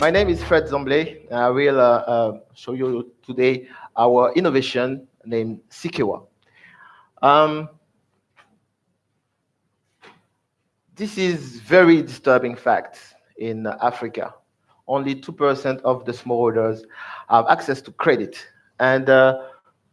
My name is Fred Zomble. I will uh, uh, show you today our innovation named Sikewa. Um, this is very disturbing fact in Africa. Only 2% of the smallholders have access to credit, and uh,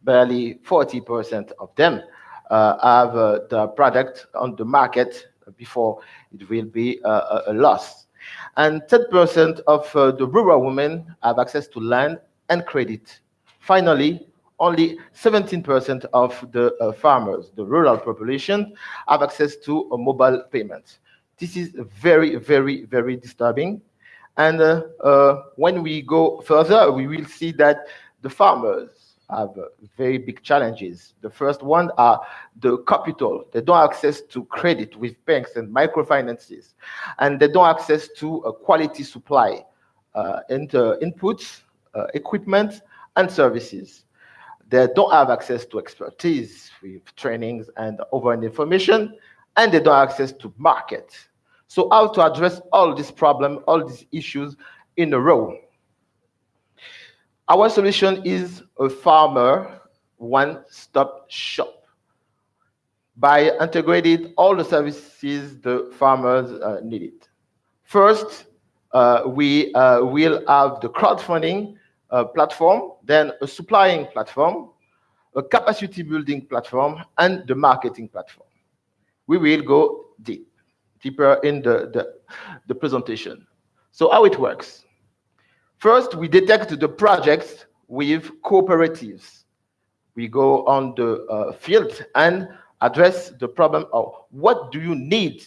barely 40% of them uh, have uh, the product on the market before it will be a, a loss. And 10% of uh, the rural women have access to land and credit. Finally, only 17% of the uh, farmers, the rural population, have access to mobile payments. This is very, very, very disturbing. And uh, uh, when we go further, we will see that the farmers have very big challenges. The first one are the capital. They don't have access to credit with banks and microfinances, and they don't have access to a quality supply uh, and uh, inputs, uh, equipment, and services. They don't have access to expertise with trainings and over information, and they don't have access to market. So how to address all these problems, all these issues in a row? Our solution is a farmer one-stop shop. By integrating all the services the farmers uh, needed. First, uh, we uh, will have the crowdfunding uh, platform, then a supplying platform, a capacity building platform, and the marketing platform. We will go deep, deeper in the, the, the presentation. So how it works. First, we detect the projects with cooperatives. We go on the uh, field and address the problem of what do you need?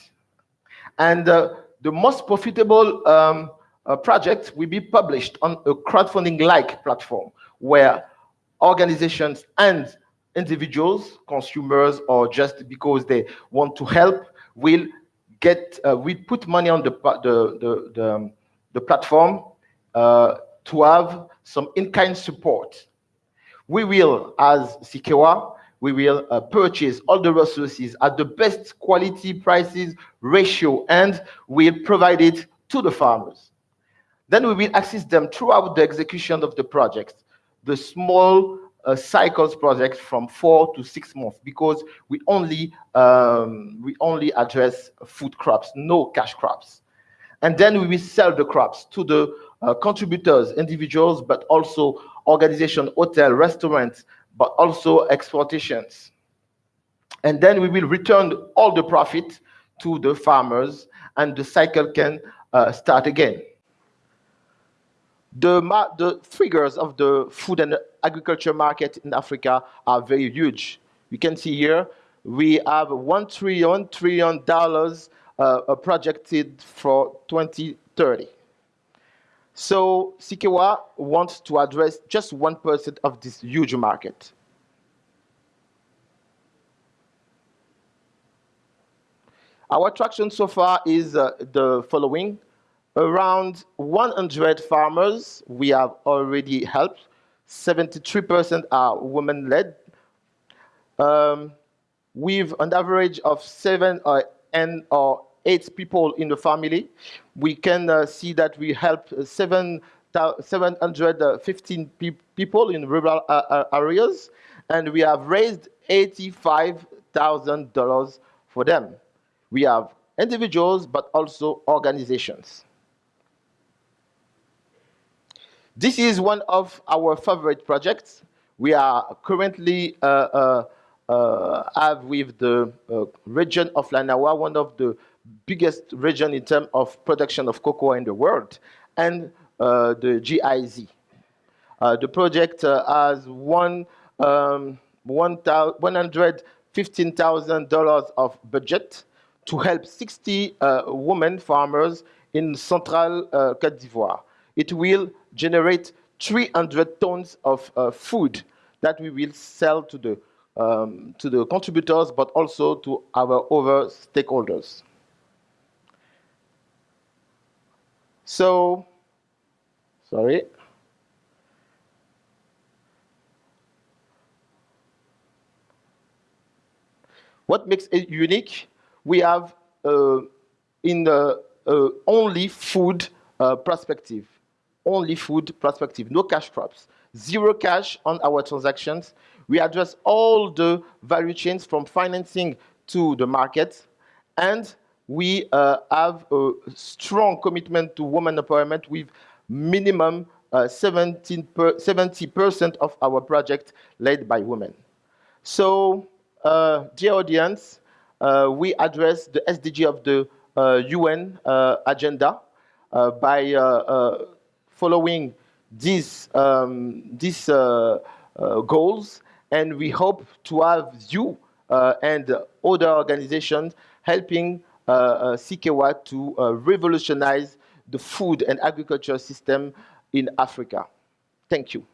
And uh, the most profitable um, uh, project will be published on a crowdfunding-like platform where organizations and individuals, consumers, or just because they want to help, will get, uh, we put money on the, the, the, the, um, the platform uh, to have some in-kind support. We will, as Sikewa, we will uh, purchase all the resources at the best quality prices ratio and we'll provide it to the farmers. Then we will assist them throughout the execution of the project, the small uh, cycles project from four to six months because we only um, we only address food crops, no cash crops. And then we will sell the crops to the uh, contributors, individuals, but also organization, hotel, restaurants, but also exportations. And then we will return all the profit to the farmers and the cycle can uh, start again. The, the figures of the food and agriculture market in Africa are very huge. You can see here, we have one trillion, trillion dollars uh, projected for 2030. So Sikewa wants to address just 1% of this huge market. Our traction so far is uh, the following. Around 100 farmers we have already helped. 73% are women-led. Um, with an average of seven or, and, or eight people in the family, we can uh, see that we help seven, 715 pe people in rural uh, uh, areas, and we have raised $85,000 for them. We have individuals, but also organizations. This is one of our favorite projects. We are currently uh, uh, uh, have with the region of Lanawa, one of the biggest region in terms of production of cocoa in the world, and uh, the GIZ. Uh, the project uh, has one, um, $115,000 of budget to help 60 uh, women farmers in central uh, Cote d'Ivoire. It will generate 300 tons of uh, food that we will sell to the, um, to the contributors, but also to our other stakeholders. So, sorry. What makes it unique? We have uh, in the uh, only food uh, perspective. only food perspective, no cash crops, zero cash on our transactions. We address all the value chains from financing to the market, and we uh, have a strong commitment to women empowerment with minimum 70% uh, of our project led by women. So, uh, dear audience, uh, we address the SDG of the UN agenda by following these, um, these goals, and we hope to have you and other organizations helping uh, uh, Sikewa to uh, revolutionize the food and agriculture system in Africa. Thank you.